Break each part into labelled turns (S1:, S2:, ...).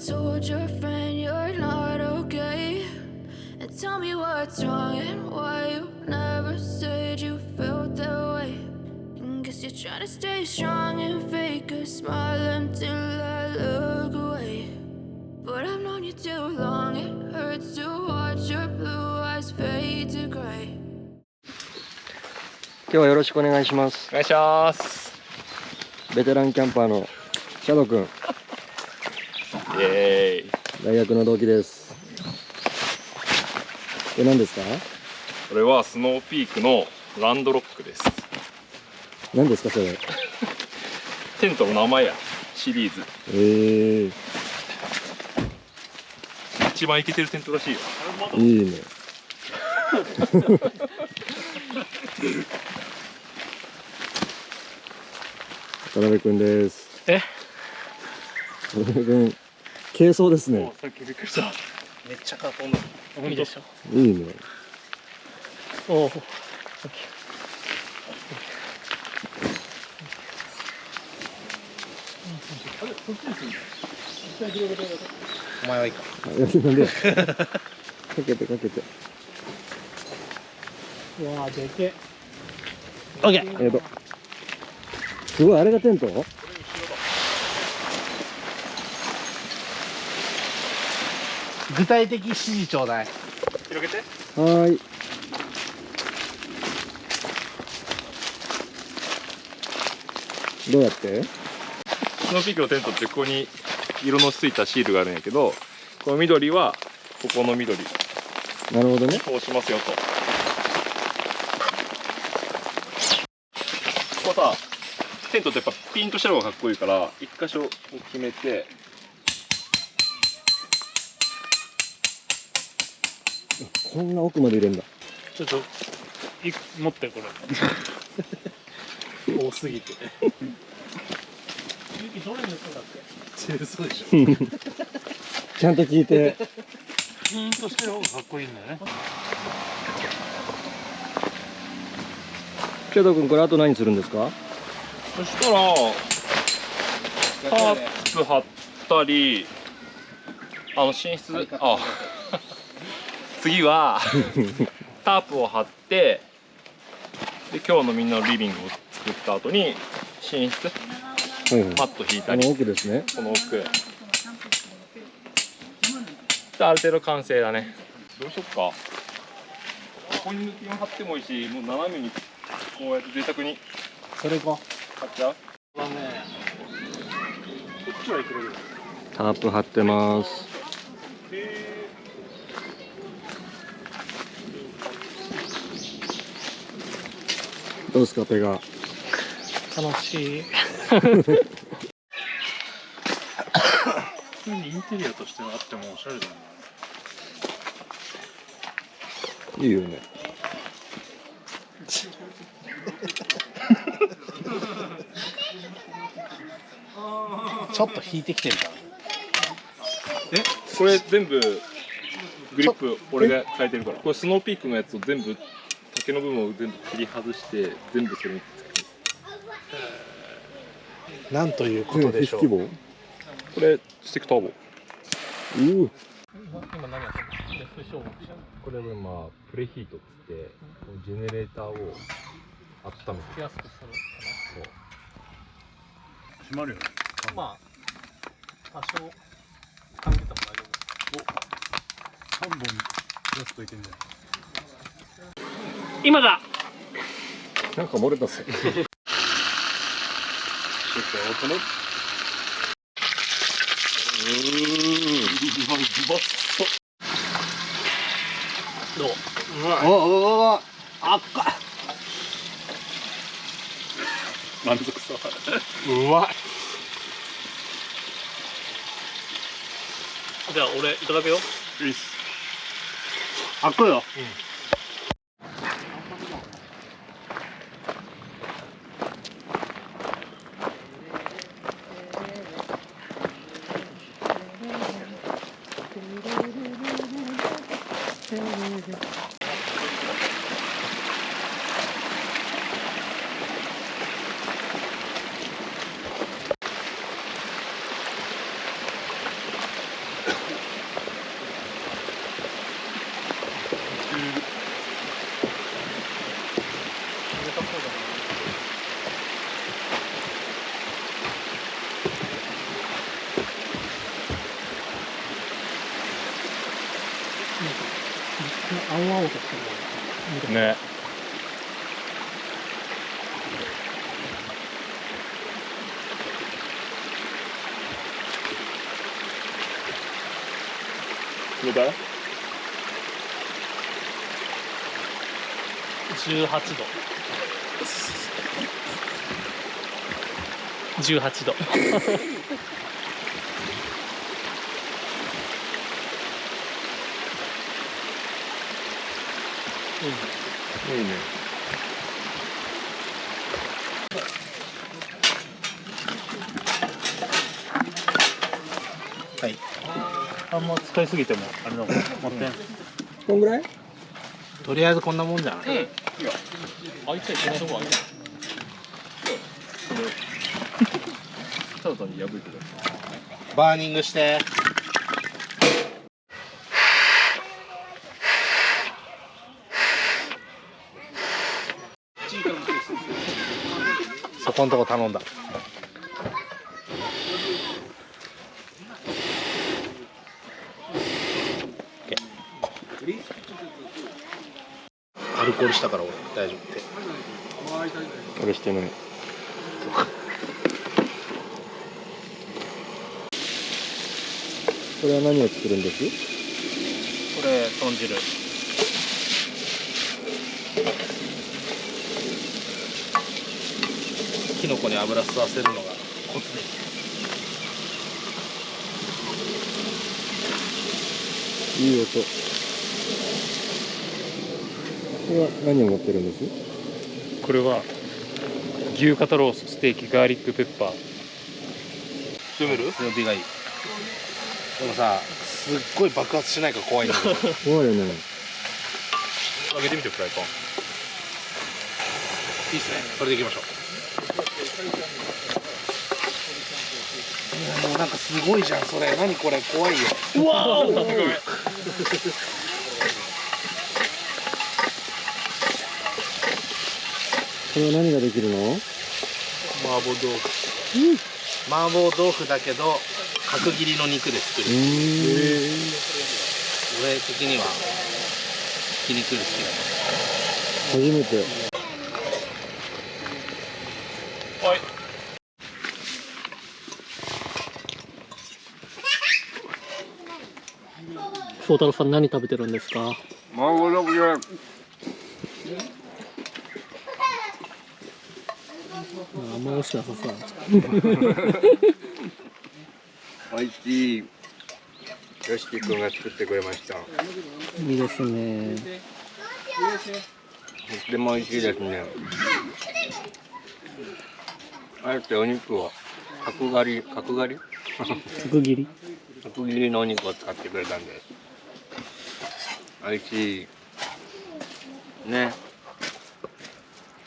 S1: told your friend you're not okay. And tell me what's wrong and why you never said you felt that way. And guess you're trying to stay strong and fake a smile until I look away. But I've known you too long, it hurts to watch your blue eyes fade to gray.
S2: 今日はよろしくお願いします
S3: お願いします
S2: ベテランキャンパーのシャドウく ん
S3: イエーイ。
S2: 大学の同期です。これ何ですか？
S3: これはスノーピークのランドロックです。
S2: 何ですかそれ？
S3: テントの名前やシリーズ。
S2: ええ
S3: 一番イケてるテントらしいよ。
S2: いいね。渡辺くんです。
S4: え？
S2: 渡辺くん軽装ですね。
S3: さっきびっくりした。
S4: めっちゃかっこいいいいでしょ
S2: いいね。
S4: おおお前はいいか。
S2: んでかけてかけて。
S4: うわーでけ。えオッケー。
S2: えっとすごいあれがテント？
S4: 具体的指示ちょうだい。
S3: 広げて。
S2: はーい。どうやって？
S3: スノーピークのテントってここに色のついたシールがあるんやけどこの緑はここの緑。
S2: なるほどね。
S3: 通しますよと。ここさテントってやっぱピンとした方がかっこいいから一箇所決めて
S2: こんな奥まで入れんだ。
S4: ちょっとい持ってこれ。多すぎて。ゆきどれの人だっけ？そうでしょ
S2: ちゃんと聞いて。
S4: ピーンとしてる方がかっこいいんだよね。
S2: ケイト君これあと何するんですか？
S3: そしたらタープ張ったりあの寝室あ次はタープを張ってで今日のみんなのリビングを作った後に寝室
S2: はいはい
S3: マット引いた
S2: この
S3: り
S2: 奥ですね。
S3: この奥である程度完成だね。どうしよっか。ここに抜きを張ってもいいしもう斜めにこうやって贅沢に。
S4: それか。
S3: 買っちゃう？
S4: はねこっちはいけるよ
S2: タープ張ってますどうですかペガ
S4: 楽しい。普通にインテリアとしてあってもおしゃれだな。い
S2: いよね。
S4: ちょっと引いてきてるから。
S3: え？これ全部グリップ俺が変えてるから。これスノーピークのやつを全部竹の部分を全部切り外して全部それに
S4: なんということでしょう
S3: これスティックターボ
S2: ー
S4: 今何やってるの
S3: これはまあプレヒートっつってジェネレーターを温めて
S4: すくする
S3: そう
S4: 閉まるよまあ多少感じても大丈夫3本出すといけんじゃん今だ。
S2: なんか漏れたっす
S4: ちょっと音のどう
S2: おおおあっか
S3: 満足そう
S4: うまいじゃあ俺いただくよ
S3: いいっす
S4: 開くよ
S5: 青
S3: どれだ
S5: 18度。18度。
S2: いいね
S4: あんま使いすぎてもあれだもん持ってん
S2: こんぐらい？
S6: とりあえずこんなもんじゃない、
S3: うん。いやあいつはいけないとこある。よただ単に破いてる
S6: バーニングしてそこんとこ頼んだアルコールしたから俺大丈夫って。
S2: 俺してない。これは何を作るんです？
S5: これ豚汁。
S6: キノコに油吸わせるのがコツです。
S2: いい音。これは何を持ってるんです？
S5: これは牛肩ロースステーキガーリックペッパー。
S6: 強める強火がいいでもさすっごい爆発しないから怖いんだけど。
S2: 怖いよね。
S6: 開けてみてフライパン。いいっすね。それでいきましょう。いやもうなんかすごいじゃんそれ。何これ？怖いよ。うわー ごめん
S2: これは何ができるの？
S6: 麻婆豆腐。麻婆豆腐だけど角切りの肉で作る。俺的にはひき肉好きだ
S2: 初めて。
S3: はい。
S5: 翔太郎さん何食べてるんですか？
S2: 麻婆豆腐じゃ
S5: あんま美味しくなさそう
S2: 美味しいよしきくんが作ってくれました。と
S5: いいですね。
S2: っても美味しいですね。あえてお肉を角刈り角刈り？
S5: 角切り。
S2: 角切りのお肉を使ってくれたんで。す美味しい。ね。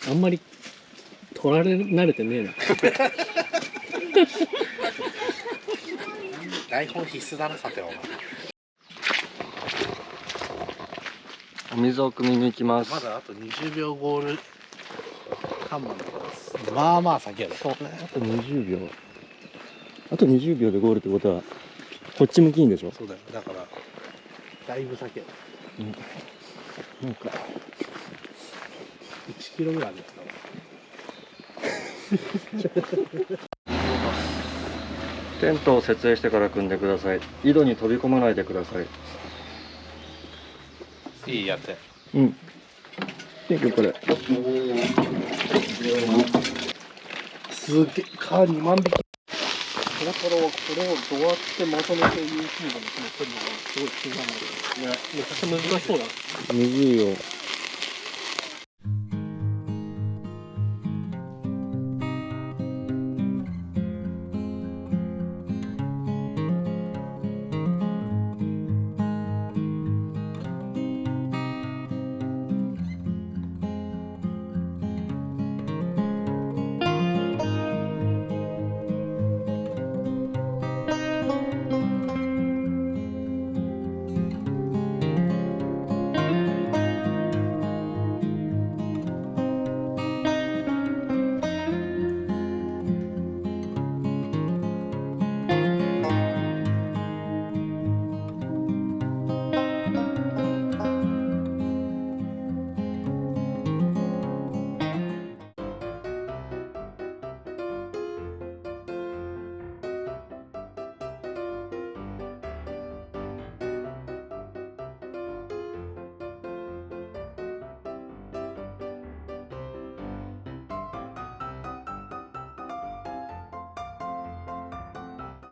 S5: あんまり取られ慣れてねえな。
S6: 台本必須だなさては
S2: お水を汲みに行きます。
S6: まだあと20秒ゴール看板まあまあ先やろ。そうね。
S2: あと20秒。あと20秒でゴールってことはこっち向きいいんでしょ？
S6: そうだよ。だからだいぶ先や。ろ
S2: なんか
S6: 1キロぐらいあるんですか？
S2: テントを設営してから組んでください。井戸に飛び込まないでください。
S6: いいやって
S2: うん。結局これ。
S6: すげえカー2万匹
S5: これからはこれをどうやってまとめて YouTube に詰めてるのかすごい気になるんだけどめっちゃ難しそうだ。な
S2: むずいよ